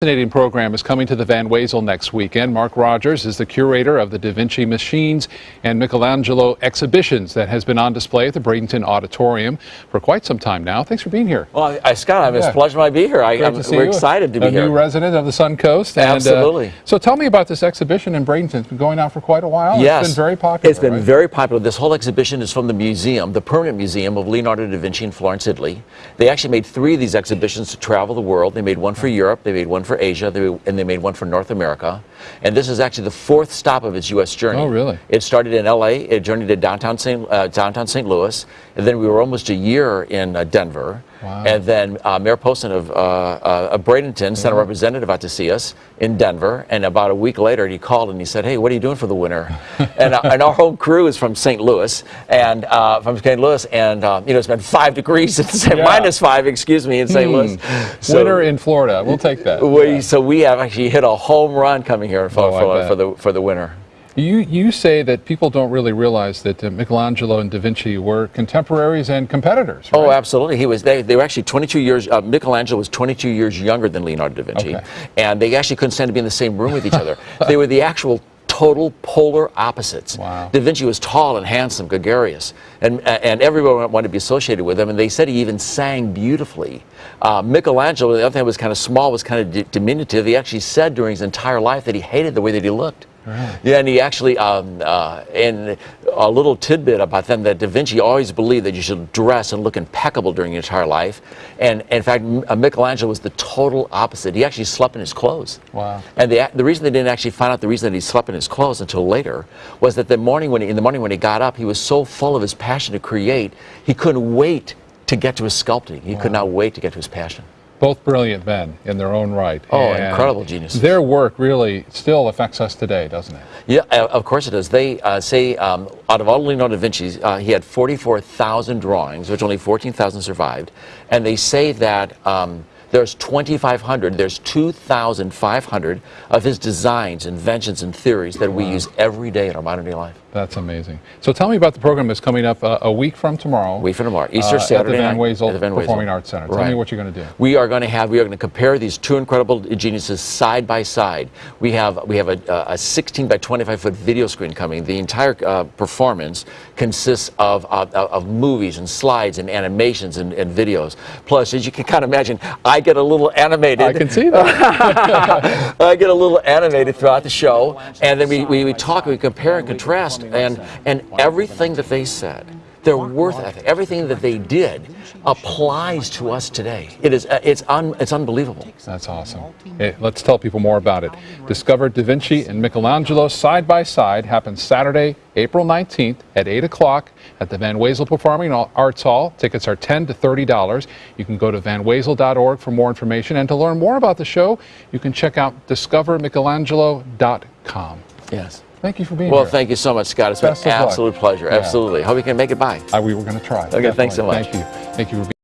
fascinating program is coming to the Van Wezel next weekend. Mark Rogers is the curator of the Da Vinci Machines and Michelangelo exhibitions that has been on display at the Bradenton Auditorium for quite some time now. Thanks for being here. Well, I, Scott, it's Yeah. a pleasure to be here. I, I'm, see we're you. excited to be a here. new resident of the Sun Coast. And, uh, Absolutely. so tell me about this exhibition in Bradenton. It's been going on for quite a while. yes, It's been very popular. It's been right? very popular. This whole exhibition is from the museum, the permanent museum of Leonardo da Vinci in Florence, Italy. They actually made three of these exhibitions to travel the world. They made one for Europe, they made one for Asia, they, and they made one for North America. And this is actually the fourth stop of its U.S. journey. Oh, really? It started in L.A. It journeyed to downtown St. Uh, downtown St. Louis, and then we were almost a year in uh, Denver. Wow. And then uh, Mayor Poston of, uh, uh, of Bradenton sent a representative out to see us in Denver. And about a week later, he called and he said, "Hey, what are you doing for the winter?" and, uh, and our whole crew is from St. Louis, and uh, from St. Louis, and uh, you know it's been five degrees, Yeah. minus five, excuse me, in St. Louis. Winter in Florida. We'll take that. we, Yeah. So we have actually hit a home run coming here for, Oh, for, for the for the winter. You, you say that people don't really realize that uh, Michelangelo and Da Vinci were contemporaries and competitors. Oh, absolutely. He was. They, they were actually 22 years. Uh, Michelangelo was 22 years younger than Leonardo da Vinci, Okay. and they actually couldn't stand to be in the same room with each other. they were the actual total polar opposites. Wow. Da Vinci was tall and handsome, gregarious, and and everyone wanted to be associated with him. And they said he even sang beautifully. Uh, Michelangelo, the other thing was kind of small, was kind of di- diminutive. He actually said during his entire life that he hated the way that he looked. Yeah, and he actually, um, uh, and a little tidbit about them that Da Vinci always believed that you should dress and look impeccable during your entire life. And in fact, M- uh, Michelangelo was the total opposite. He actually slept in his clothes. Wow. And the, the reason they didn't actually find out the reason that he slept in his clothes until later was that the morning when he, in the morning when he got up, he was so full of his passion to create, he couldn't wait to get to his sculpting. He could not wait to get to his passion. Both brilliant men in their own right. Oh, And incredible geniuses. Their work really still affects us today, doesn't it? Yeah, uh, of course it does. They uh, say um, out of all Leonardo da Vinci's, uh, he had 44,000 drawings, which only 14,000 survived. And they say that um, there's 2,500, there's 2,500 of his designs, inventions, and theories that we use every day in our modern day life. That's amazing. So tell me about the program that's coming up uh, a week from tomorrow. Week from tomorrow, Easter uh, Saturday at the Van night, at the Van Wezel. Performing Arts Center. Tell Right. me what you're going to do. We are going to have we are going to compare these two incredible geniuses side by side. We have we have a, a 16 by 25 foot video screen coming. The entire uh, performance consists of, of of movies and slides and animations and, and videos. Plus, as you can kind of imagine, I get a little animated. I can see that. I get a little animated throughout the show, and then we, we, we talk, we compare and contrast, and, and everything that they said, their worth ethic, everything that they did applies to us today. It is, uh, it's, un, it's unbelievable. That's awesome. Hey, let's tell people more about it. Discover Da Vinci and Michelangelo side by side happens Saturday, April 19th at 8 o'clock at the Van Wezel Performing Arts Hall. Tickets are 10 to $30. You can go to vanwezel.org for more information. And to learn more about the show, you can check out discovermichelangelo.com. Yes. Thank you for being Well, here. Well, thank you so much, Scott. It's Best been an luck. absolute pleasure. Yeah. Absolutely. Hope you can make it by. Uh, we were going to try. Okay, thanks so much. Thank you. Thank you for being